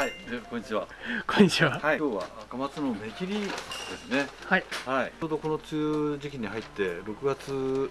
はい、でこんにちは。こんにちは。はい、今日は赤松の目切りですね。はい。はい、ちょうどこの梅雨時期に入って6月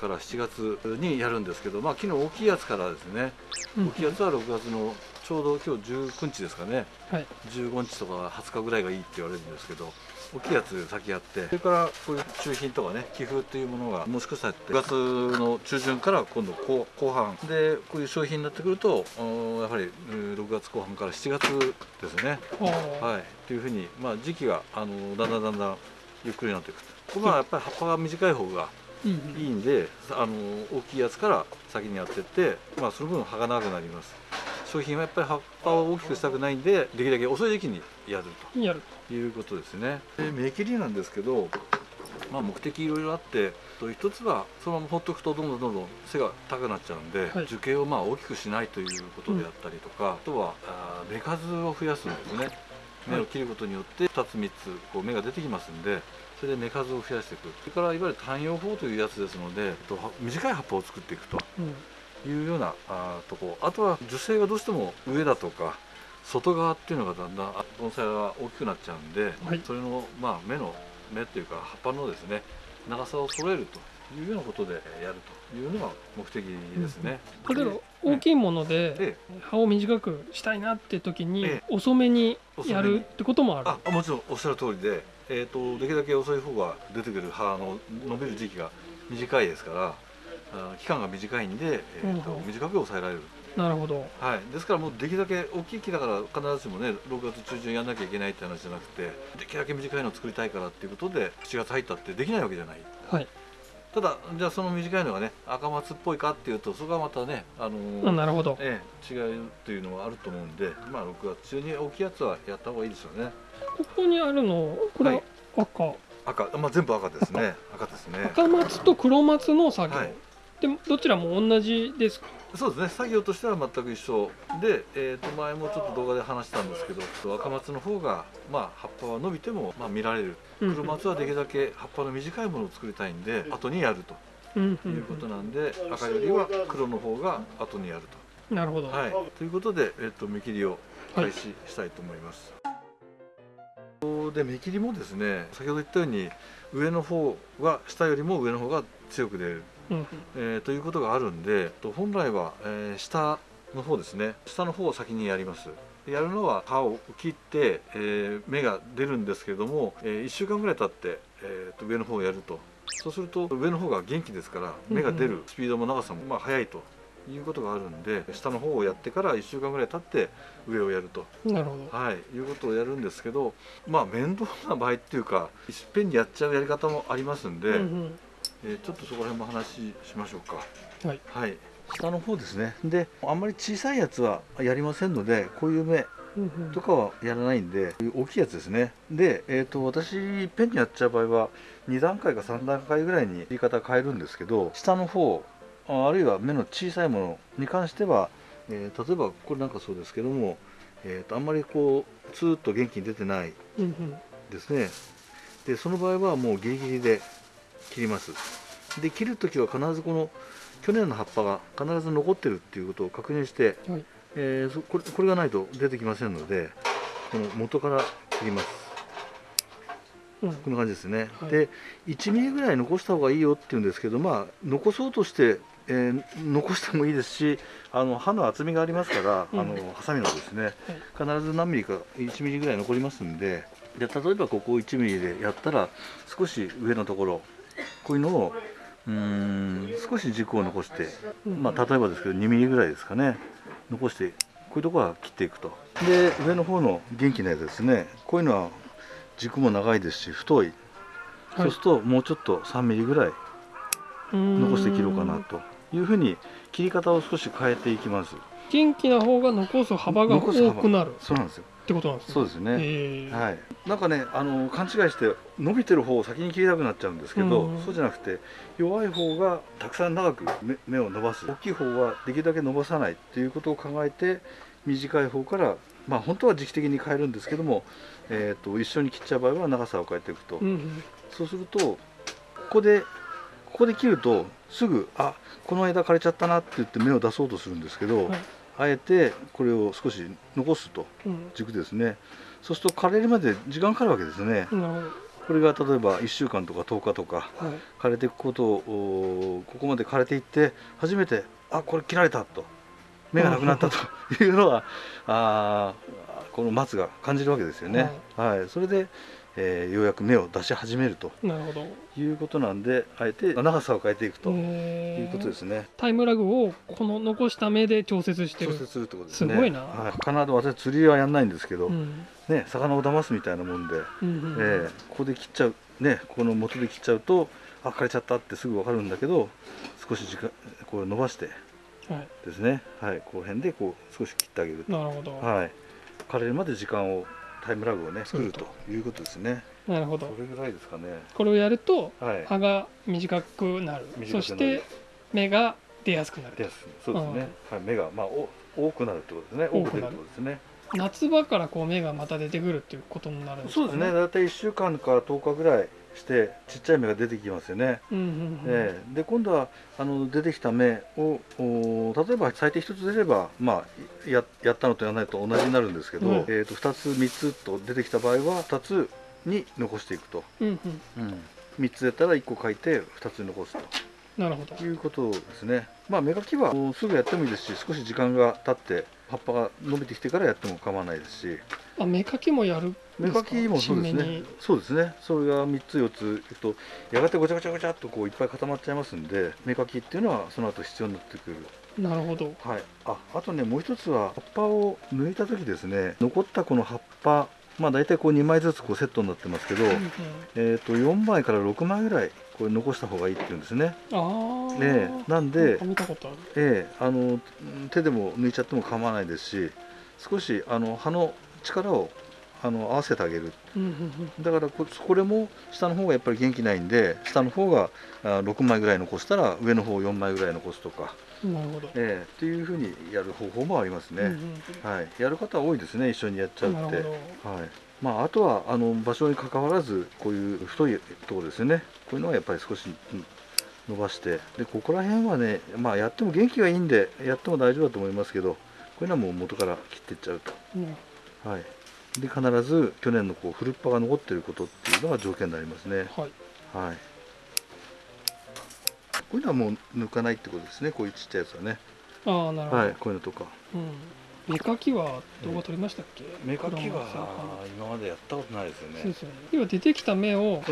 から7月にやるんですけど、まあ昨日大きいやつからですね。うん大きいやつは6月のちょうど今日19日ですかね。はい。15日とか20日ぐらいがいいって言われるんですけど大きいやつ先やって。それからこういう中品とかね寄付っていうものがもしかしたら9月の中旬から今度後後半。でこういう商品になってくるとうんやはりうん6月後半から7月ですね。はい。っていうふうにまあ時期があのだんだんだんだんゆっくりになっていくとここはやっぱり葉っぱが短い方がうん。いいんであの大きいやつから先にやってってまあその分葉が長くなります商品はやっぱり葉っぱを大きくしたくないんでできるだけ遅い時期にやるうん。やる。ということですねで目切りなんですけどまあ目的いろいろあってと一つはそのまま放っとくとどんどんどんどん背が高くなっちゃうんで、はい樹形をまあ大きくしないということであったりとか、あとはあ数を増やすんですね芽を切ることによって2つ3つこう芽が出てきますんでそれで芽数を増やしていくそれからいわゆる単葉法というやつですので短い葉っぱを作っていくとうん。いうようなあーとこ。あとは樹勢がどうしても上だとか外側っていうのがだんだんあ盆栽が大きくなっちゃうんで、はい。それのまあ芽の芽っていうか葉っぱのですね長さを揃えるというようなことでやるというのが目的ですね。例えばで大きいものでえ葉を短くしたいなって時にえ遅めにやるってこともある。あもちろんおっしゃる通りで、えー、とできるだけ遅い方が出てくる葉の伸びる時期が短いですから期間が短いんで、えーと短く抑えられる。なるほど。はい、ですからもうできるだけ大きい木だから必ずしもね6月中旬やんなきゃいけないって話じゃなくてできるだけ短いのを作りたいからっていうことで7月入ったってできないわけじゃないはい。ただじゃあその短いのがね赤松っぽいかっていうとそこはまたねあのーあなるほど。ええ、違うっていうのはあると思うんでまあ6月中に大きいやつはやった方がいいですよねここにあるのこれはい赤。赤、まあ、全部赤ですね赤ですね赤松と黒松の作業。はいでどちらも同じですか？そうですね作業としては全く一緒で、えー、と前もちょっと動画で話したんですけど赤松の方が、まあ、葉っぱは伸びても、まあ、見られるうん黒松はできるだけ葉っぱの短いものを作りたいんで後にやるということなんで赤よりは黒の方が後にやるなるほど。と。はい、ということで、えー、と目切りを開始したいと思います。で目切りもですね先ほど言ったように上の方は下よりも上の方が強く出るえーということがあるんでと本来は、えー下の方ですね。下の方を先にやります。やるのは葉を切って、えー芽が出るんですけれども、え1週間ぐらい経って、えーと上の方をやると。そうすると上の方が元気ですから芽が出るスピードも長さもまあ速いと。いうことがあるんで下の方をやってから1週間ぐらい経って上をやると。なるほど。はい、いうことをやるんですけどまあ面倒な場合っていうかいっぺんにやっちゃうやり方もありますんで、うんうんえーちょっとそこら辺も話しましょうか。はい。はい。下の方ですね。で、あんまり小さいやつはやりませんので、こういう目とかはやらないんで、大きいやつですね。で、えっ、と私ペンにやっちゃう場合は2段階か3段階ぐらいに言い方変えるんですけど、下の方ああるいは目の小さいものに関しては、えー例えばこれなんかそうですけども、えーとあんまりこうツーッと元気に出てないですねでその場合はもうギリギリで切ります。で切る時は必ずこの去年の葉っぱが必ず残ってるっていうことを確認して、はい。えーそこれこれがないと出てきませんのでこの元から切ります。うん。こんな感じですね、はい。で1ミリぐらい残した方がいいよっていうんですけどまあ残そうとして、えー残してもいいですしあの刃の厚みがありますから、うん。あのハサミのですね必ず何ミリか1ミリぐらい残りますんでで例えばここ1ミリでやったら少し上のところこういうのをうーん少し軸を残して、うんまあ、例えばですけど2ミリぐらいですかね。残してこういうところは切っていくと。で上の方の元気なやつですね。こういうのは軸も長いですし太い、はい。そうするともうちょっと3ミリぐらい残して切ろうかなと。いうふうに切り方を少し変えていきます。元気な方が残す幅が多くなる。っそうなんですよてことなんですね。そうですね、え。ーはい、なんかねあの勘違いして伸びてる方を先に切りたくなっちゃうんですけど、うん。そうじゃなくて弱い方がたくさん長く目目を伸ばす。大きい方はできるだけ伸ばさないっていうことを考えて短い方からまあ本当は時期的に変えるんですけども、えー、と一緒に切っちゃう場合は長さを変えていくと、うんうん。そうするとここでここで切るとすぐあこの枝枯れちゃったなって言って芽を出そうとするんですけど、はいあえてこれを少し残すとうん。軸ですね。そうすると枯れるまで時間かかるわけですね。これが例えば1週間とか10日とかはい。枯れていくことをおここまで枯れていって初めてあこれ切られたと。芽がなくなったと いうのはあーこの松が感じるわけですよね。はい、それで、えーようやく芽を出し始めるということなんであえて長さを変えていくということですね。タイムラグをこの残した目で調節してる。調節するってことですね。すごいな。はい、魚で私釣りはやんないんですけど、うん。ね魚を騙すみたいなもんで、うんうんえーここで切っちゃうねここの元で切っちゃうとあ枯れちゃったってすぐ分かるんだけど少し時間こう伸ばしてはい。ですね。はい。この辺でこう少し切ってあげると。なるほど、はい。枯れるまで時間をタイムラグをね作るということですね。なるほど。それぐらいですかね。これをやるとはい。葉が短くなる。そして芽が出やすくなる。ですそうですね、はい、芽がまあお多くなるってことですね。多く出るってことですね。夏場からこう芽がまた出てくるっていうことになるんですかそうですね。大体1週間から10日ぐらいしてちっちゃい芽が出てきますよね。うんうんうん。ええ。で今度はあの出てきた芽をお例えば最低1つ出れば、まあ、ややったのとやらないと同じになるんですけど、うん。えー、と2つ3つと出てきた場合は2つに残していくと、うんうん。3つ出たら1個書いて2つに残すなるほど。ということですね。まあ芽かきはすぐやってもいいですし少し時間が経って葉っぱが伸びてきてからやっても構わないですし。あ芽かきもやるん芽か？かきもそうですね。そうですね。それが3つ4ついくとやがてごちゃごちゃごちゃっとこういっぱい固まっちゃいますんで芽かきっていうのはその後必要になってくる。なるほど。はい、ああとねもう一つは葉っぱを抜いた時ですね。残ったこの葉っぱまあ大体こう2枚ずつこうセットになってますけど、うんうん。えー、と4枚から6枚ぐらいこれ残した方がいいっていうんですね。ええなんでええあのうん手でも抜いちゃっても構わないですし少しあの葉の力をあの合わせてあげる。だからここれも下の方がやっぱり元気ないんで下の方があ6枚ぐらい残したら上の方4枚ぐらい残すとか、うんなるほど、ええっていうふうにやる方法もありますね。うんうんはい、やる方は多いですね一緒にやっちゃうって。はいまあ、あとはあの場所に関わらずこういう太いところですよね。こういうのはやっぱり少しうん伸ばしてでここら辺はね、まあ、やっても元気がいいんでやっても大丈夫だと思いますけどこういうのはもう元から切っていっちゃううんと、はい、で必ず去年のこう古っ葉が残っていることっていうのが条件になりますね、はい。はい、こういうのはもう抜かないってことですねこういうちっちゃいやつはね、ああなるほど、はい、こういうのとか。うん芽かきは動画撮りましたっけ？芽かき黒は今までやったことないですよね。そうですよね。要は出てきた芽を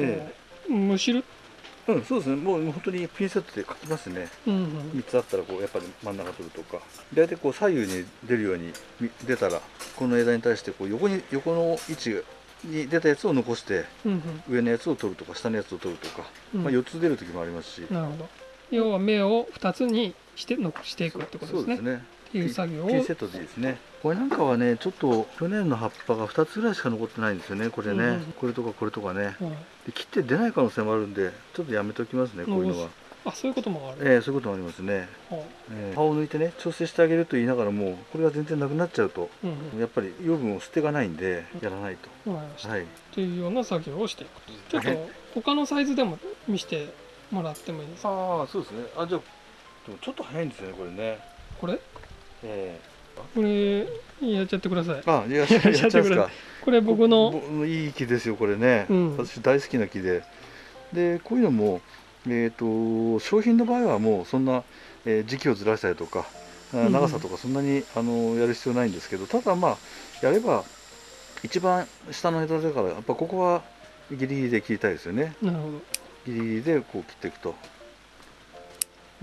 むしる？うん、そうですね。もう本当にピンセットで書きますね。うんうん。3つあったらこうやっぱり真ん中取るとか。大体こう左右に出るようにみ出たらこの枝に対してこう横に横の位置に出たやつを残してうん上のやつを取るとか下のやつを取るとか、うん。まあ4つ出る時もありますし。なるほど。要は芽を2つにしてのしていくってことですね。そうですね。っていう作業をセットでいいですね。これなんかはね、ちょっと去年の葉っぱが2つぐらいしか残ってないんですよね。これね、うんうん。これとかこれとかね。はいで切って出ない可能性もあるんで、ちょっとやめときますね。こういうのは。あそういうこともある、ええそういうこともありますね。はえー葉を抜いてね調整してあげると言いながらもこれが全然なくなっちゃうとあうん。やっぱり養分を捨てがないんでやらないと、うん。はい。というような作業をしていくと。ちょっと他のサイズでも見せてもらってもいいですか？ああそうですね。あじゃあでもちょっと早いんですよねこれね。これ？えこれやっちゃってください。えあいや やっちゃってくれちゃうんですか。これ僕のぼいい木ですよこれね、うん。私大好きな木で。でこういうのもえっ、と商品の場合はもうそんな、えー時期をずらしたりとか長さとかそんなに、あのやる必要ないんですけどただまあやれば一番下の枝だからやっぱここはギリギリで切りたいですよね。ギリギリでこう切っていくと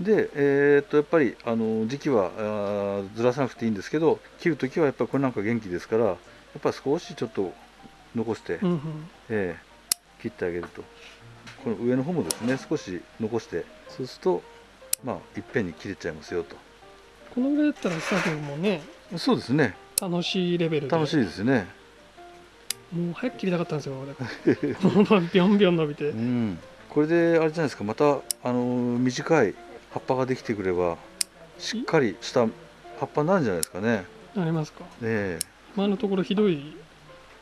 でえーっとやっぱりあの時期はずらさなくていいんですけど切る時はやっぱりこれなんか元気ですからやっぱり少しちょっと残して、うんうん。えー切ってあげると。この上の方もですね少し残してそうするとまあいっぺんに切れちゃいますよと。このぐらいだったら作業もねそうですね。楽しいレベルで。楽しいですね。もう早く切りたかったんですよだからもうビョンビョン伸びて。うん。これであれじゃないですかまたあの短い葉っぱができてくればしっかりした葉っぱになるんじゃないですかね。ありますか？ええ。今のところひどい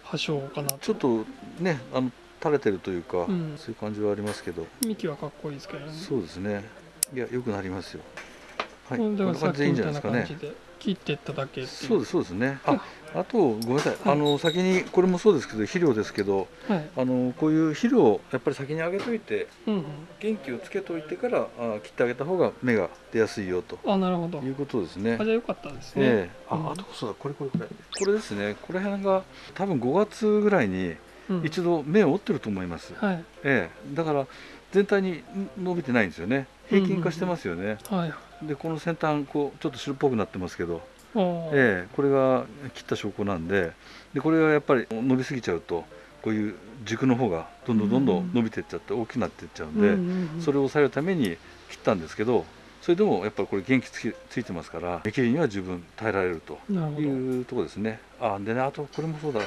破傷かな。ちょっとねあの垂れてるというか、うん。そういう感じはありますけど、幹はかっこいいですけどね。そうですね。いや良くなりますよ。はい、うんだかいいんみたいじゃないですかね。な感じで切っていっただけそうですそうですね。ああとごめんなさい、はい。あの先にこれもそうですけど肥料ですけどはい。あのこういう肥料をやっぱり先にあげといてうんうん。元気をつけといてからあ切ってあげた方が芽が出やすいよと。あなるほど。いうことですね。あじゃあよかったですね、ええ。うん。ああとそうだこれこれこれ。これですね。これ辺が多分5月ぐらいにうん。一度芽を折ってると思います、はい。ええ。だから全体に伸びてないんですよね。平均化してますよね、はい。でこの先端こうちょっと白っぽくなってますけど、ええこれが切った証拠なんででこれがやっぱり伸びすぎちゃうとこういう軸の方がどんどんどんどん伸びていっちゃって大きくなっていっちゃうんで、うんうんうん。それを抑えるために切ったんですけどそれでもやっぱりこれ元気つきついてますから芽切りには十分耐えられるというところですね。あでねあとこれもそうだ。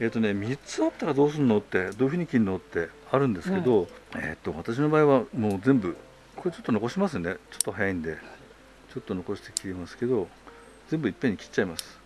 えっ、とね3つあったらどうするのってどういうふうに切るのってあるんですけど、えっ、と私の場合はもう全部これちょっと残しますね。ちょっと早いんでちょっと残して切りますけど全部いっぺんに切っちゃいます。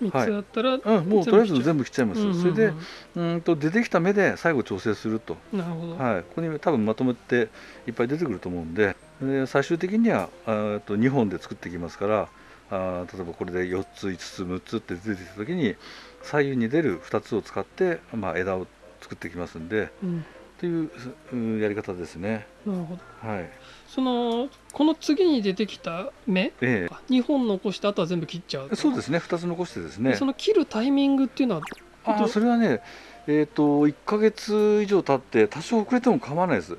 三つあったら、うんもうとりあえず全部切っちゃいます、うんうんうんそれでうーんと出てきた芽で最後調整すると。なるほど、はい、ここに多分まとめていっぱい出てくると思うんで。で最終的にはあーと2本で作っていきますからあー例えばこれで4つ5つ6つって出てきた時に左右に出る2つを使って、まあ、枝を作っていきますんで。うん、といううんやり方ですね。なるほど。はい。そのこの次に出てきた芽え2本残してあとは全部切っちゃうえ、そうですね。2つ残してですね。その切るタイミングっていうのは？あーそれはねえー、と1ヶ月以上経って多少遅れても構わないです。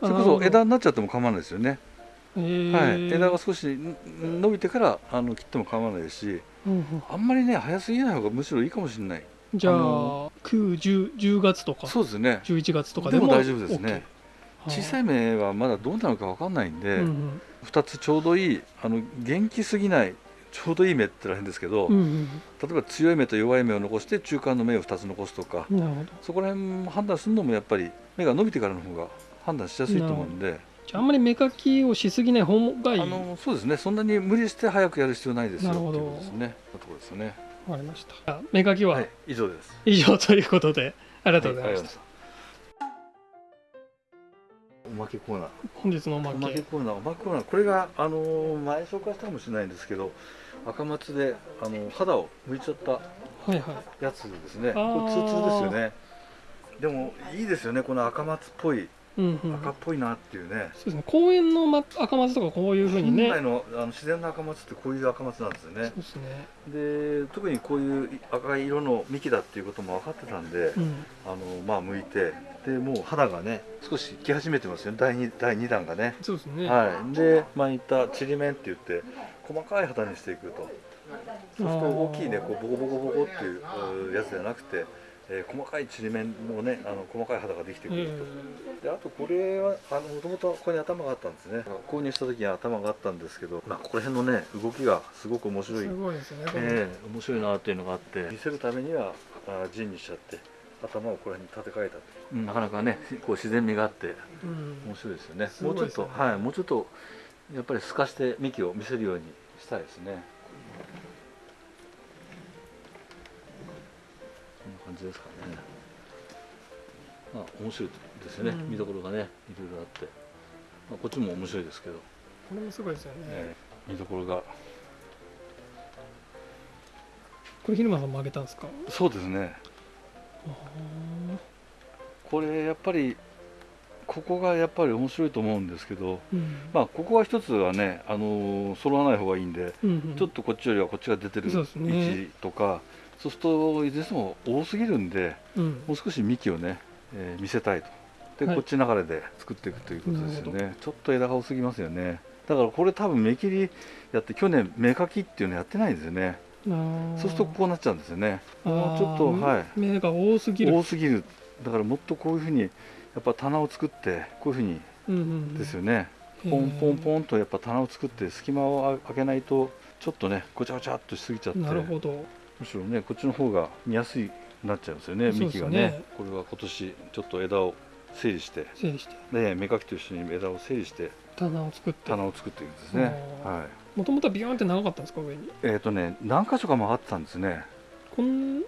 それこそ枝になっちゃっても構わないですよね、えー。はい、枝が少しん伸びてからあの切っても構わないですしうんうん。あんまりね早すぎない方がむしろいいかもしれないじゃあ、あの9、10, 10月とかそうですね。11月とかでも大丈夫ですね。OK 小さい芽はまだどうなるか分かんないんで、うん2つちょうどいいあの元気すぎないちょうどいい芽ってら変ですけど、うんうん例えば強い芽と弱い芽を残して中間の芽を2つ残すとかうんなるほど。そこら辺判断するのもやっぱり芽が伸びてからの方が判断しやすいと思うんで。じゃああんまり芽かきをしすぎない方がいい。あのそうですね。そんなに無理して早くやる必要ないですよなるほどっていうことですね。ところですよねわかりました。じゃあ芽かきは？はい以上です。以上ということで、ありがとうございました、た。おまけコーナー。本日のおまおまけけコーナー。おまけコーナー。これがあのー前紹介したかもしれないんですけど赤松であの肌を剥いちゃったはいはい。やつですね。あー。これツーツーですよね。でもいいですよね。この赤松っぽいうんうん。赤っぽいなっていうね、そうですね。公園のま赤松とかこういうふうにね。本来のあの自然の赤松ってこういう赤松なんですよね。そうですね。で特にこういう赤い色の幹だっていうことも分かってたんで、うん。あのまあ剥いてでもう肌がね少しき始めてますよね。第 2, 第2弾がね。そうですね、はい。で巻いたちりめんって言って細かい肌にしていくと。そうすると大きいねこうボコボコボコっていううやつじゃなくて、えー細かいちりめんのねあの細かい肌ができてくえると、であとこれはあのもともとここに頭があったんですね。購入した時に頭があったんですけど、まあ、ここら辺のね動きがすごく面白い。すごいですよねええ面白いなっていうのがあって見せるためにはあ陣にしちゃって頭をこれに立て替えたと、なかなかねこう自然味があってうん。面白いですよね。すもうちょっと、はいもうちょっとやっぱり透かして幹を見せるようにしたいですねじですかね。まあ面白いですよね、うん。見どころがねいろいろあって、まあ、こっちも面白いですけど、これもすごいですよね、ええ。見どころが。これ昼間さんもあげたんですか？そうですね。あこれやっぱりここがやっぱり面白いと思うんですけどーうん。まあここは一つはねあのー揃わない方がいいんで、うんうん。ちょっとこっちよりはこっちが出てる位置とかそうするといずれにしても多すぎるんでうん。もう少し幹をね、えー見せたいと。で、はい。こっち流れで作っていくということですよね。ちょっと枝が多すぎますよね。だからこれ多分芽切りやって去年芽かきっていうのやってないんですよね。そうするとこうなっちゃうんですよね。もうちょっとはい。芽が多すぎる。多すぎる。だからもっとこういうふうにやっぱ棚を作ってこういうふうにうんうんうん。ですよね、ポンポンポンとやっぱ棚を作って隙間を開けないとちょっとねごちゃごちゃっとしすぎちゃって。なるほどむしろねこっちの方が見やすいなっちゃうんですよね幹がね。ねこれは今年ちょっと枝を整理して整理して。で芽かきと一緒に枝を整理して棚を作って。棚を作っていくんですね。はい。もともとはビヨーンって長かったんですか上に？えっ、とね何箇所か曲がってたんですね。こんな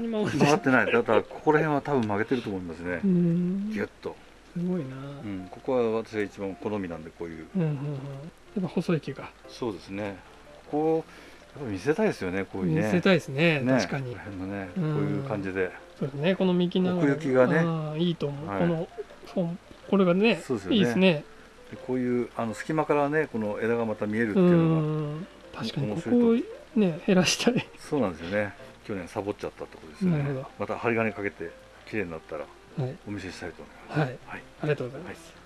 に曲がって曲がってない。だからここら辺は多分曲げてると思いますね。うん。ギュッと。へすごいな。うん、ここは私が一番好みなんでこういう。うんうんうん。やっぱ細い木が。そうですね。ここやっぱ見せたいですよねこういうね。見せたいですねね。確かに。このねうん。こういう感じで。そうですねこの幹長奥行きがね。うんいいと思う、はい。このそうこれがねそうですよね。いいですね。でこういうあの隙間からねこの枝がまた見えるってういうのがん。確かにここをね減らしたい。そうなんですよね。去年サボっちゃったところですよね。また針金かけて綺麗になったらはい。お見せしたいと思います。はい。はい。ありがとうございます、はい